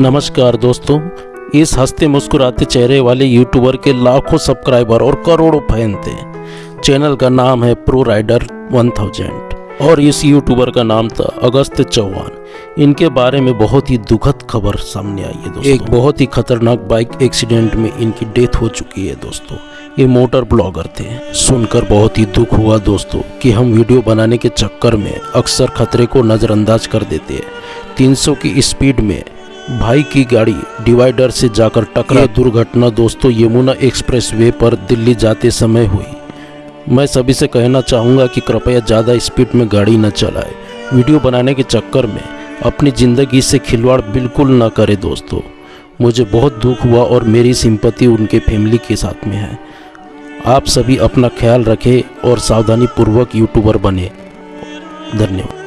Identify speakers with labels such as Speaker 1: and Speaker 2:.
Speaker 1: नमस्कार दोस्तों, इस हँसते मुस्कुराते चेहरे वाले यूट्यूबर के लाखों सब्सक्राइबर और करोड़ों फ़ैन थे। चैनल का नाम है प्रो राइडर 1000 और इस यूट्यूबर का नाम था अगस्त चौहान। इनके बारे में बहुत ही दुखद खबर सामने आई है दोस्तों। एक बहुत ही खतरनाक बाइक एक्सीडेंट में इनकी डेथ हो चुकी है दोस्तों। ये मोटर ब्लॉगर थे। सुनकर बहुत ही दुख हुआ दोस्तों कि हम वीडियो बनाने के चक्कर में अक्सर खतरे को नज़रअंदाज कर देते हैं। 300 की स्पीड में भाई की गाड़ी डिवाइडर से जाकर टकरा। दुर्घटना दोस्तों यमुना एक्सप्रेसवे पर दिल्ली जाते समय हुई। मैं सभी से कहना चाहूँगा कि कृपया ज़्यादा स्पीड में गाड़ी न चलाए। वीडियो बनाने के चक्कर में अपनी ज़िंदगी से खिलवाड़ बिल्कुल न करे दोस्तों। मुझे बहुत दुख हुआ और मेरी सिंपति उनके फैमिली के साथ में है। आप सभी अपना ख्याल रखें और सावधानी पूर्वक यूट्यूबर बने। धन्यवाद।